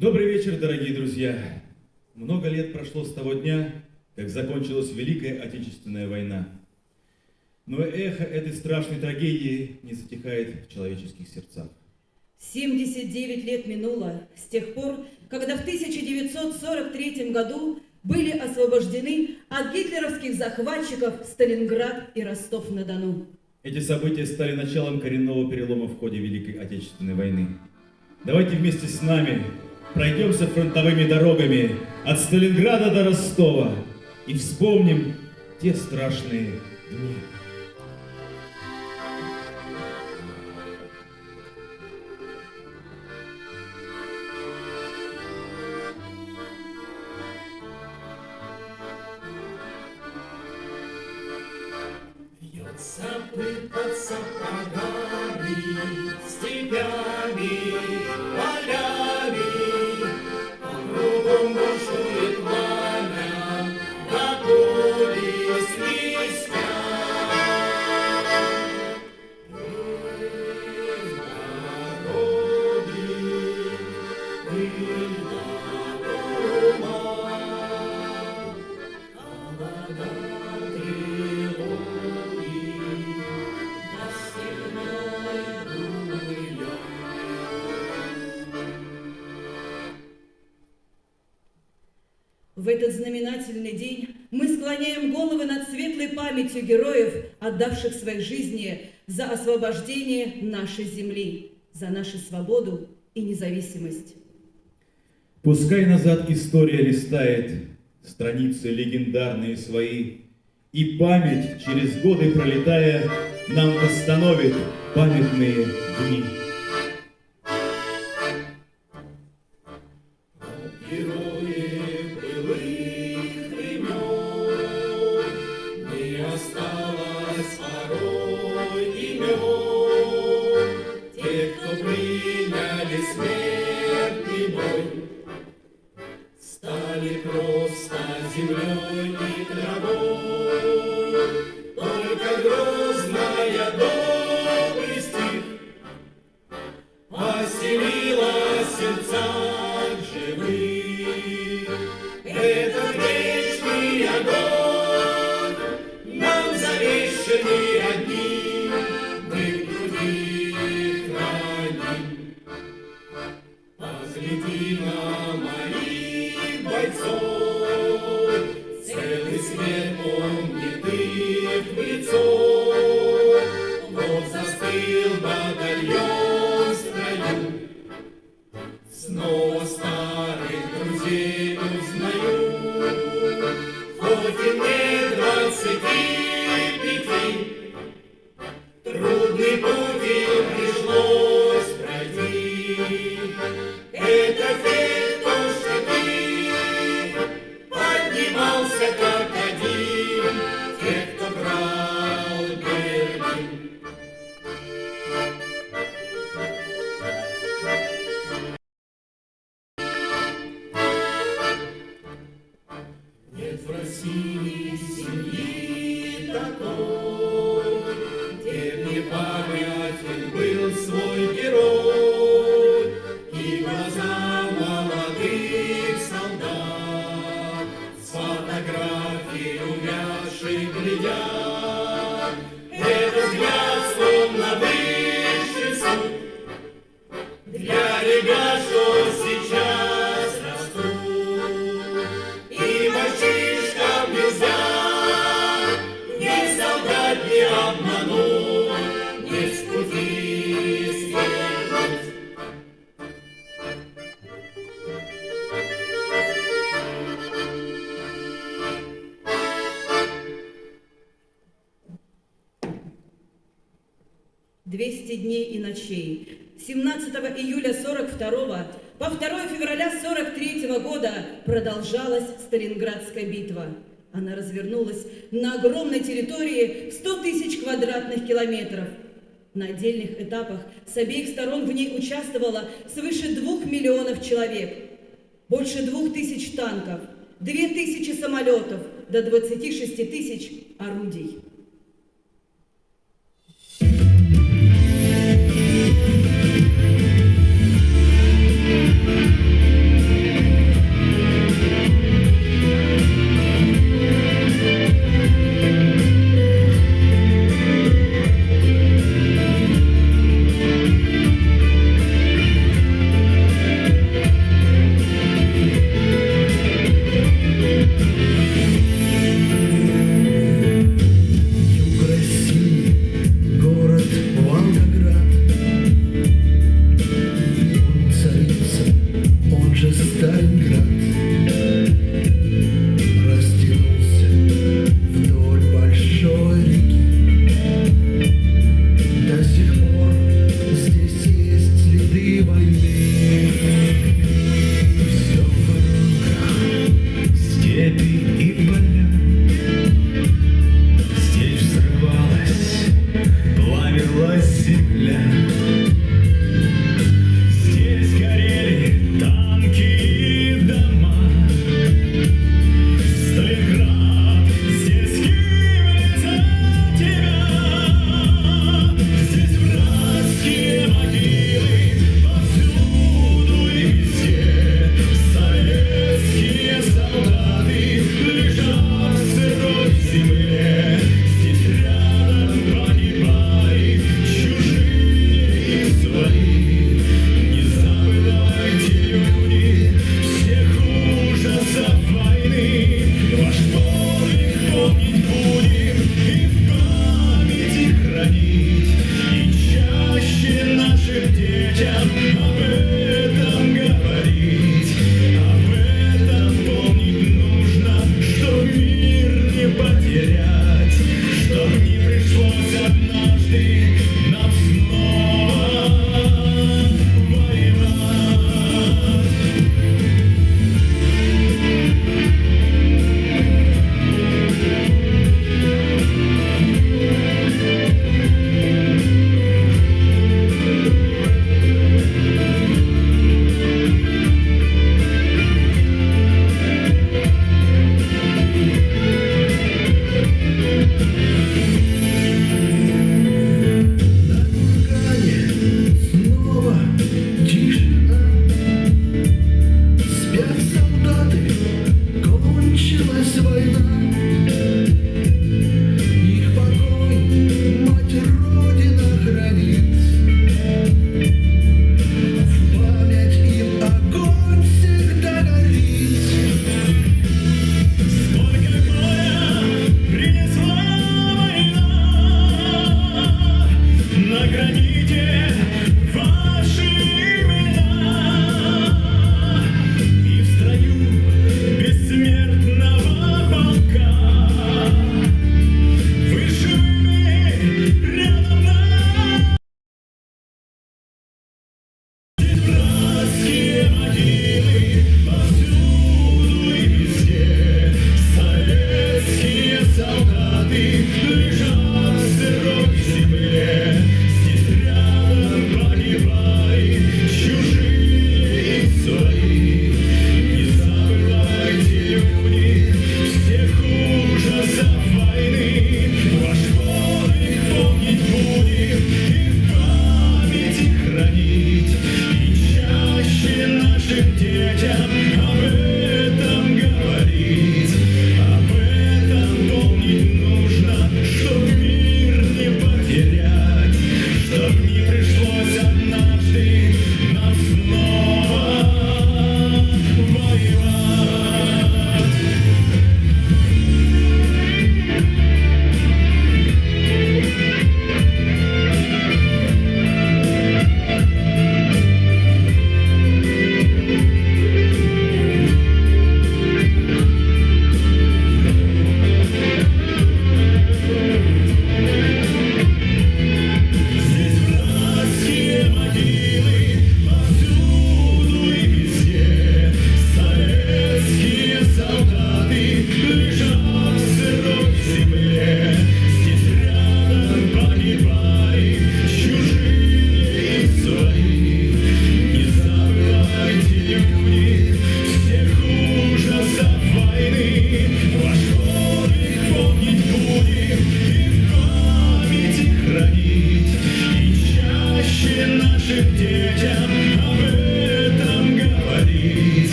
Добрый вечер, дорогие друзья. Много лет прошло с того дня, как закончилась Великая Отечественная война. Но эхо этой страшной трагедии не затихает в человеческих сердцах. 79 лет минуло с тех пор, когда в 1943 году были освобождены от гитлеровских захватчиков Сталинград и Ростов-на-Дону. Эти события стали началом коренного перелома в ходе Великой Отечественной войны. Давайте вместе с нами пройдемся фронтовыми дорогами от Сталинграда до Ростова и вспомним те страшные дни. Этот знаменательный день мы склоняем головы над светлой памятью героев, отдавших свои жизни за освобождение нашей земли, за нашу свободу и независимость. Пускай назад история листает страницы легендарные свои, И память, через годы пролетая, нам восстановит памятные дни. Сердца на огромной территории в 100 тысяч квадратных километров. На отдельных этапах с обеих сторон в ней участвовало свыше двух миллионов человек. Больше двух тысяч танков, две тысячи самолетов, до 26 тысяч орудий.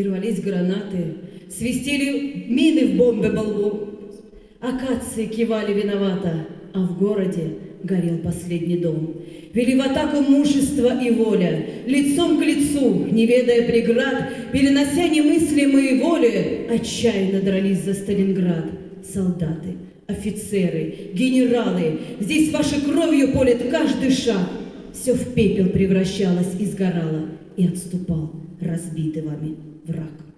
И рвались гранаты, свистели мины в бомбе болву. Акации кивали виновато, а в городе горел последний дом. Вели в атаку мужество и воля, лицом к лицу, не ведая преград, перенося немыслимые воли, отчаянно дрались за Сталинград солдаты, офицеры, генералы. Здесь вашей кровью полет каждый шаг. Все в пепел превращалось и сгорало, и отступал, разбитый вами враг.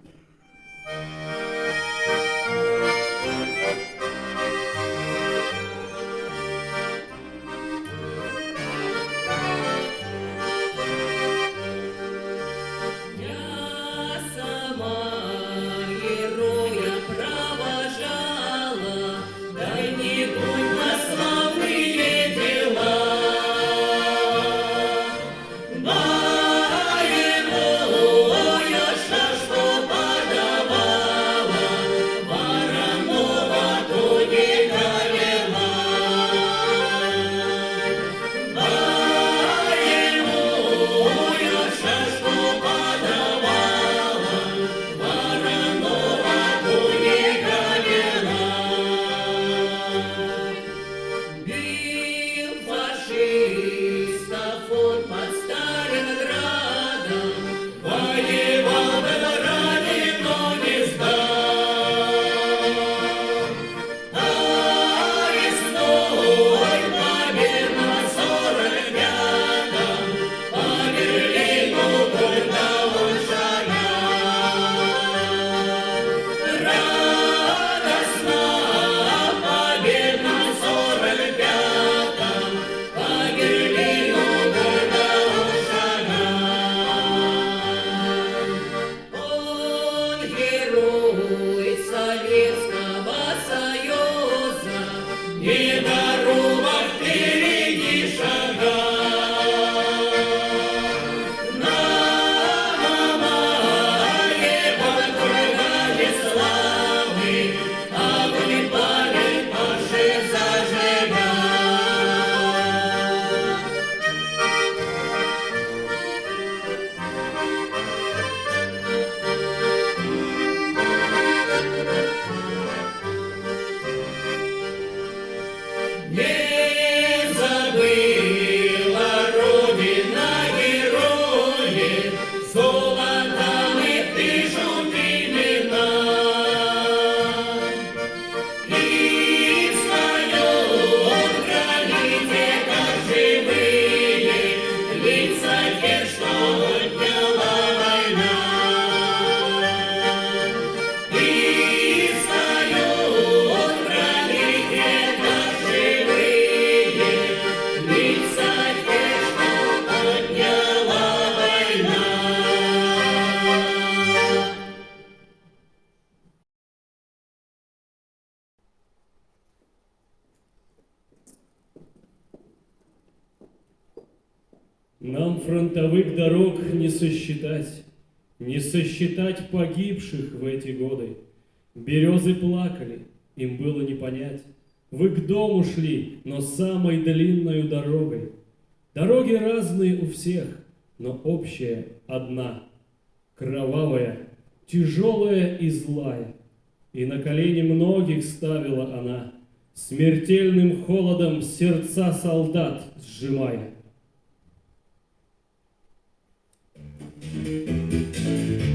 опять. Вы к дому шли, но самой длинной дорогой. Дороги разные у всех, но общая одна. Кровавая, тяжелая и злая. И на колени многих ставила она, Смертельным холодом сердца солдат сжимая. Thank you.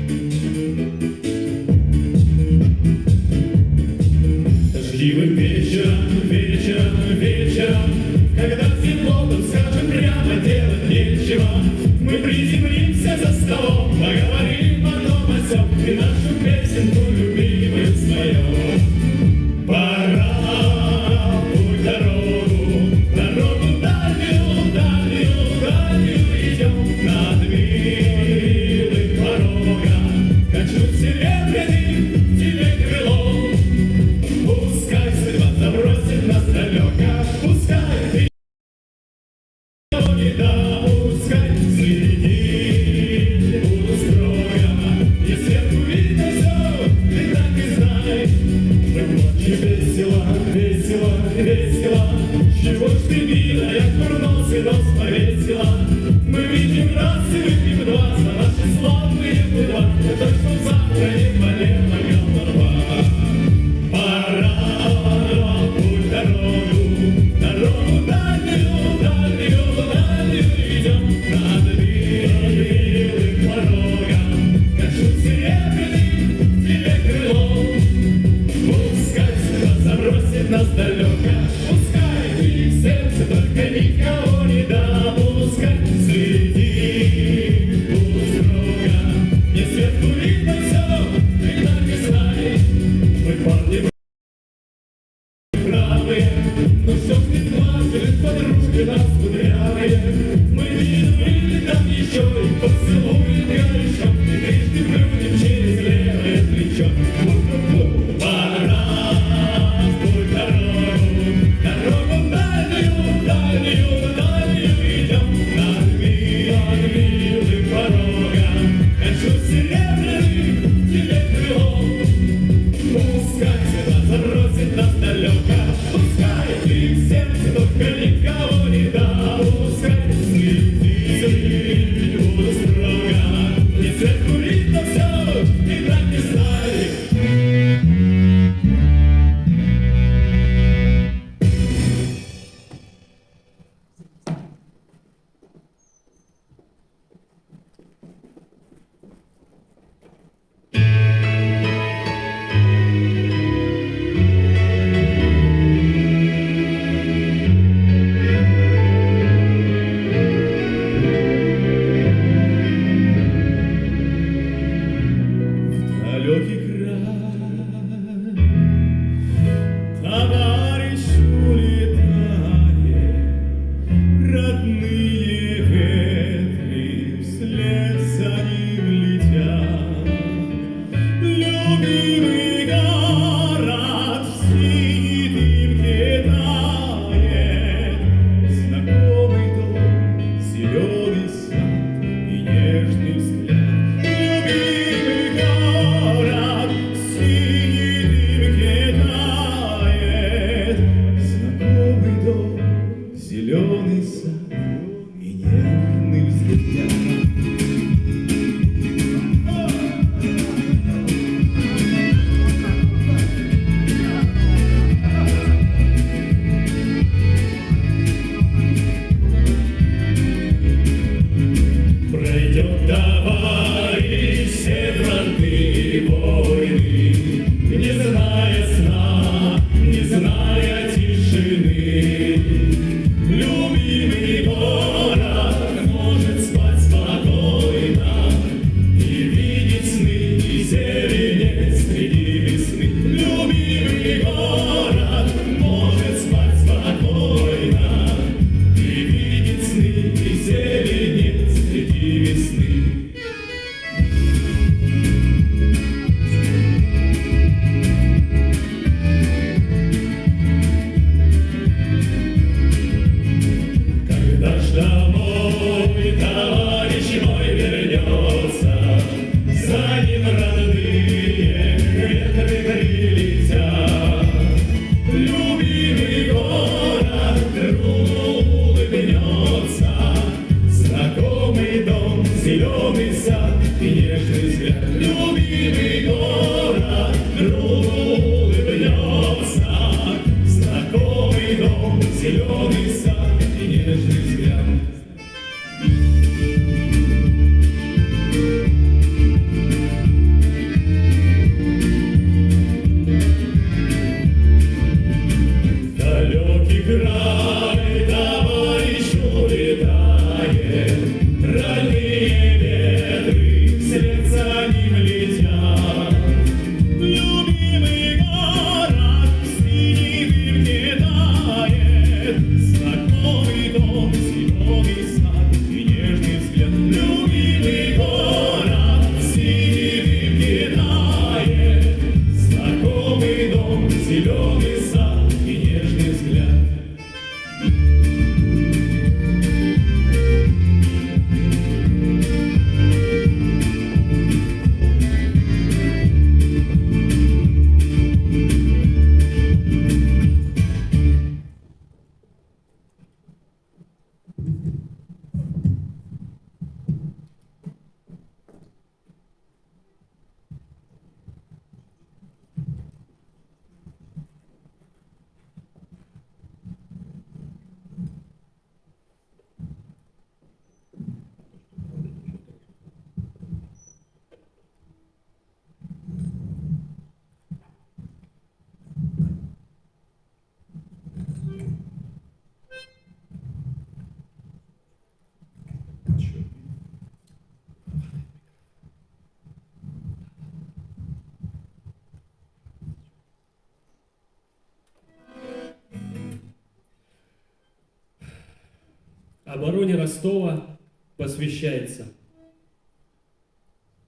Обороне Ростова посвящается.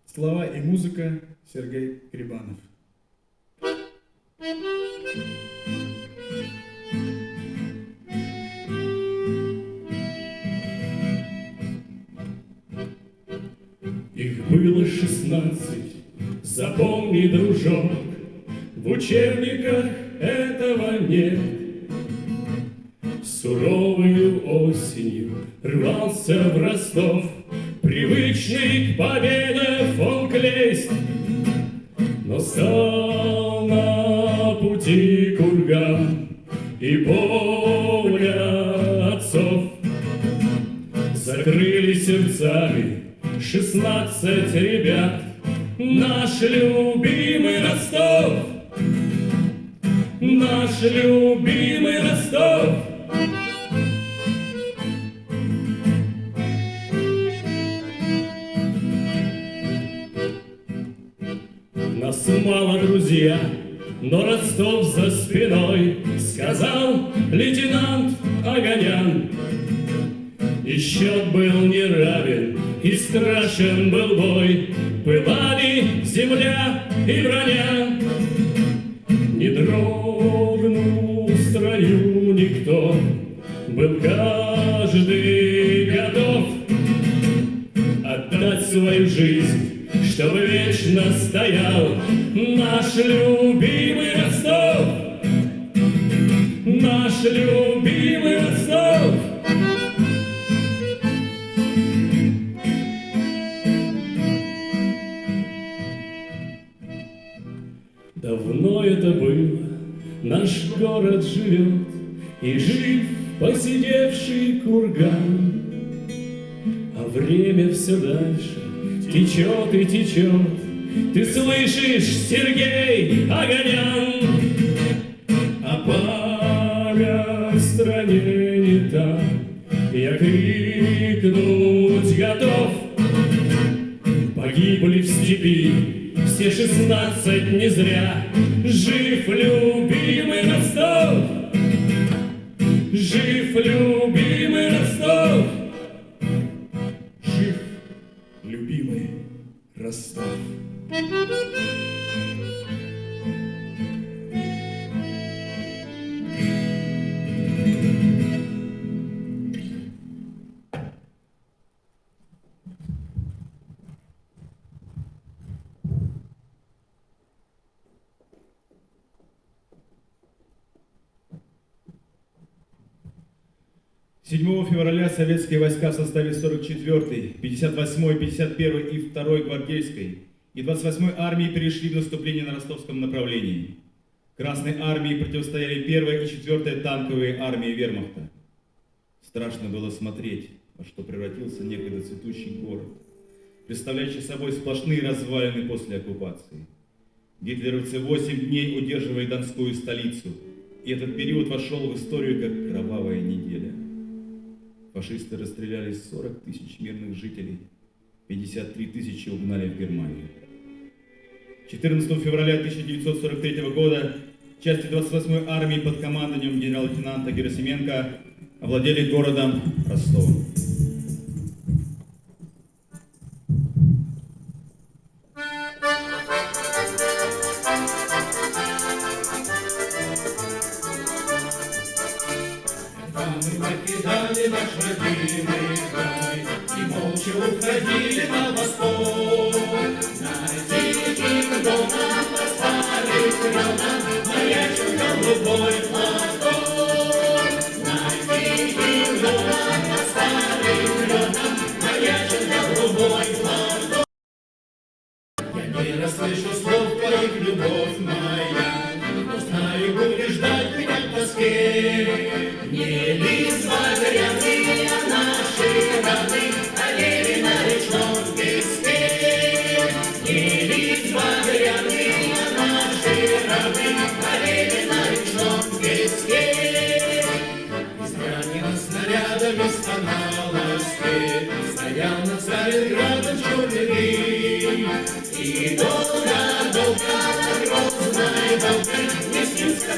Слова и музыка Сергей Крибанов. Их было шестнадцать, запомни, дружок, В учебниках этого нет. И воля отцов. Закрыли сердцами шестнадцать ребят Наш любимый посидевший курган. А время все дальше течет и течет, Ты слышишь, Сергей Огонян? А память в стране не та, Я крикнуть готов, Погибли в степи все шестнадцать не зря. Жив любимый 7 февраля советские войска в составе 44-й, 58-й, 51-й и 2-й гвардейской и 28-й армии перешли в наступление на ростовском направлении. Красной армии противостояли 1-я и 4-я танковые армии вермахта. Страшно было смотреть, во что превратился некогда цветущий город, представляющий собой сплошные развалины после оккупации. Гитлеровцы 8 дней удерживали Донскую столицу, и этот период вошел в историю как кровавая неделя. Фашисты расстреляли 40 тысяч мирных жителей, 53 тысячи угнали в Германию. 14 февраля 1943 года части 28-й армии под командованием генерал-лейтенанта Герасименко овладели городом Ростовом.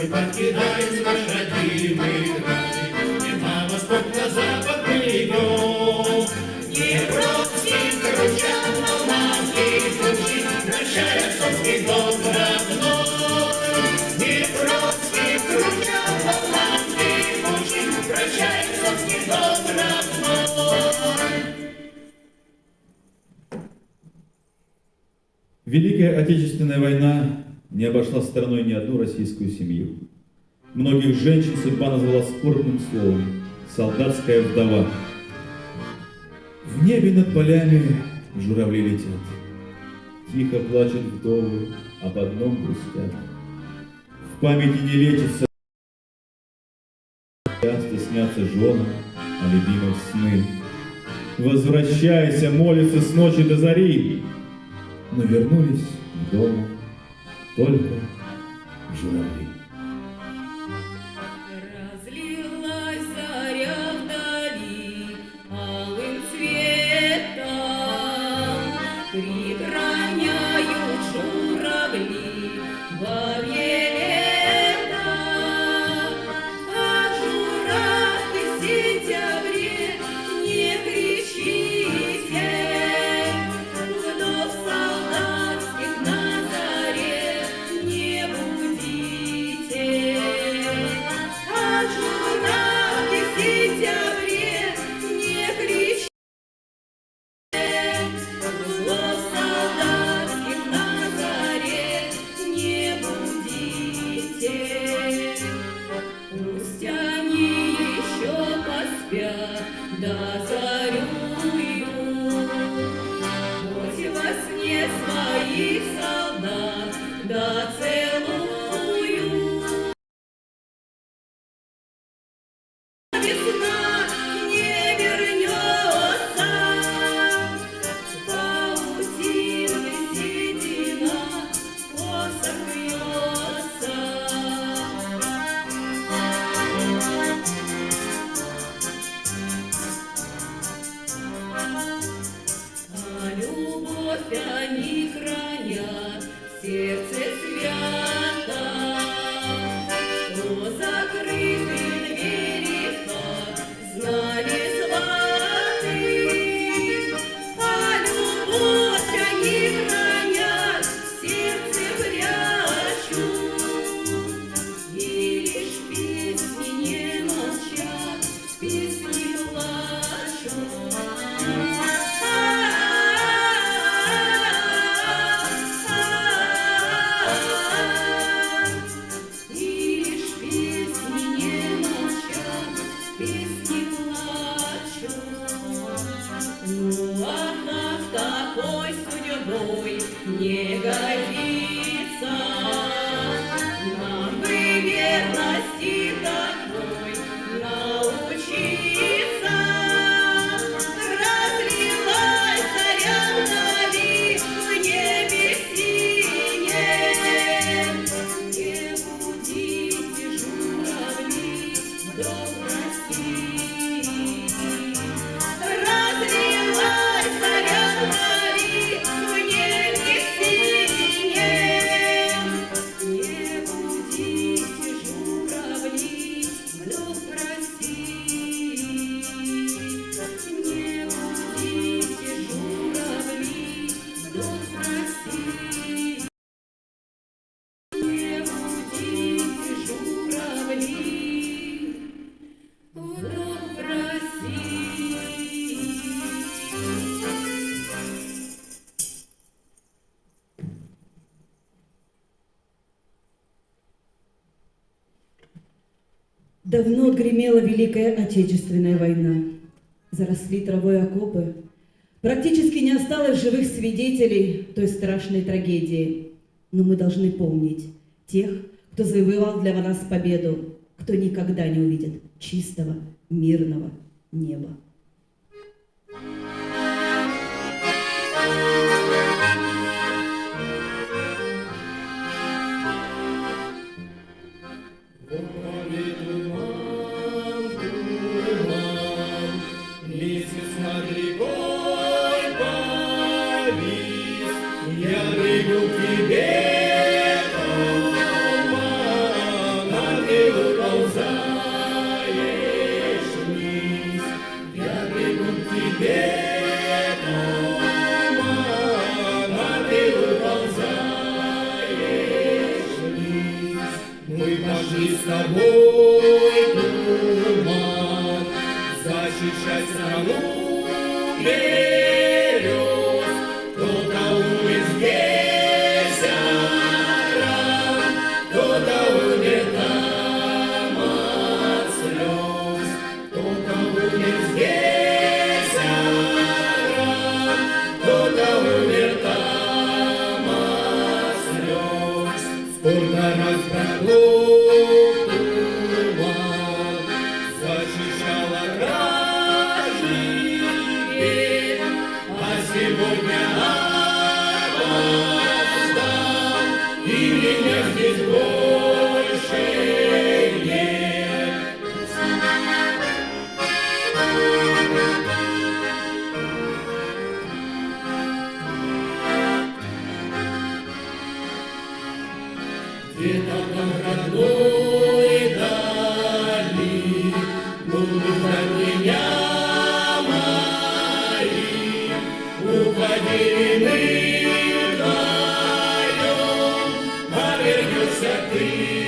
мы покидаем наш родимый край, И на восток, на запад мы идем. Днепровским кручам, волнавским кручи, Прощай, отцовский дом родной. Днепровским кручам, волнавским кручи, Прощай, отцовский дом родной. Великая Отечественная война не обошла стороной ни одну российскую семью. Многих женщин судьба назвала скорбным словом «солдатская вдова». В небе над полями журавли летят. Тихо плачут вдовы, об одном грустят. В памяти не лечится Часто снятся женам о любимых сны. Возвращайся, молится с ночи до зари. Но вернулись к дому только журавли. Давно гремела Великая Отечественная война. Заросли травой окопы. Практически не осталось живых свидетелей той страшной трагедии. Но мы должны помнить тех, кто завоевал для нас победу, кто никогда не увидит чистого, мирного неба. Thank you. Lord. free.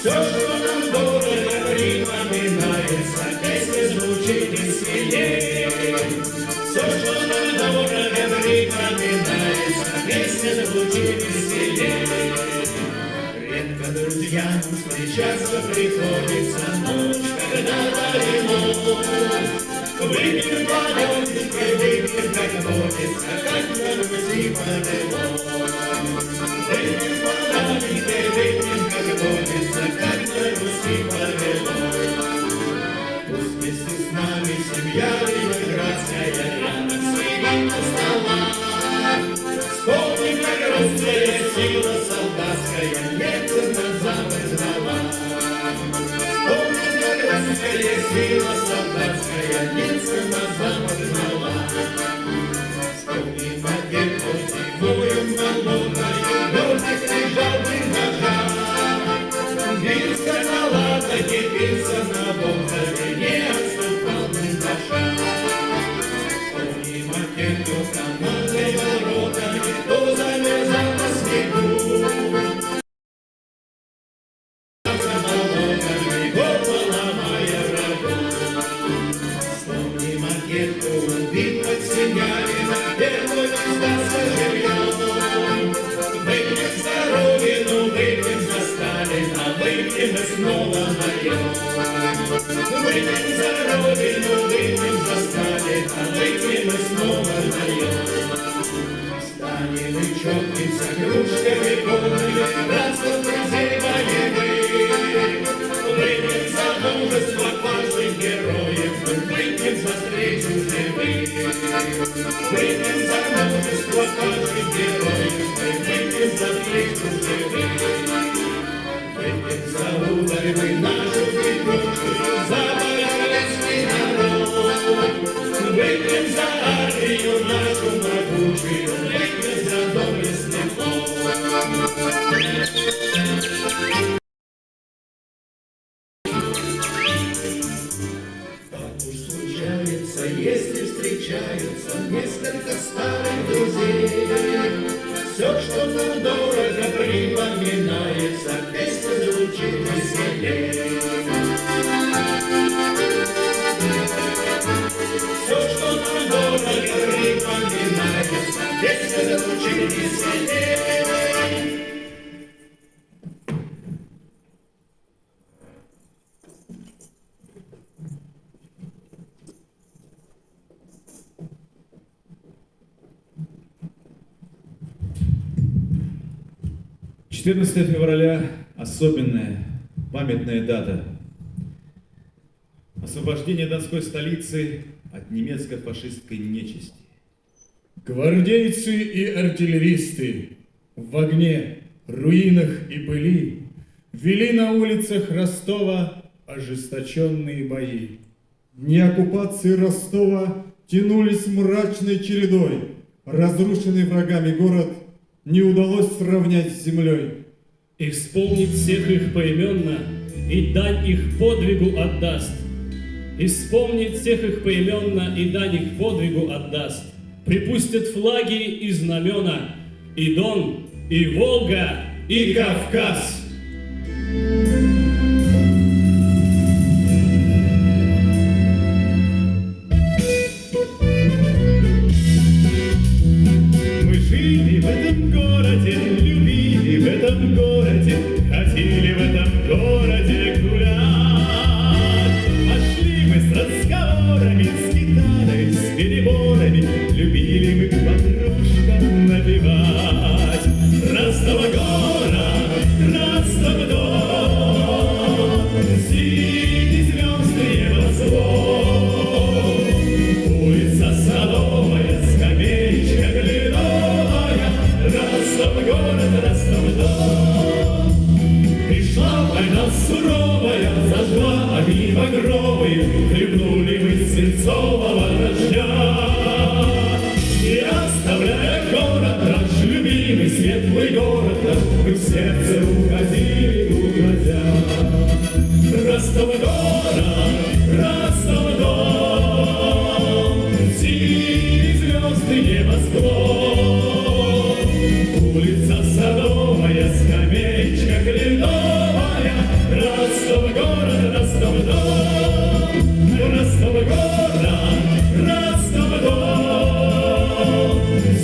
Все, что нам дорого, припоминается, песня звучит веселее. Все, что нам дорого, припоминается, песня звучит веселее. Редко друзьям встречаться приходится ночь, когда далеко. Выпьем по лёгке, выпьем как водится, как на Руси по сила солдатская, лица назад. Выпьем за родину, выпьем за Сталина, выпьем и снова наем. Станем и чокнемся кружками полными, 14 февраля – особенная, памятная дата. Освобождение Донской столицы от немецко-фашистской нечисти. Гвардейцы и артиллеристы в огне, руинах и пыли вели на улицах Ростова ожесточенные бои. Дни оккупации Ростова тянулись мрачной чередой. Разрушенный врагами город не удалось сравнять с землей. И вспомнит всех их поименно, и дань их подвигу отдаст. И вспомнит всех их поименно, и дань их подвигу отдаст. Припустят флаги и знамена, и Дон, и Волга, и Кавказ.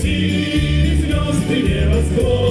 Синие звезды небосклон.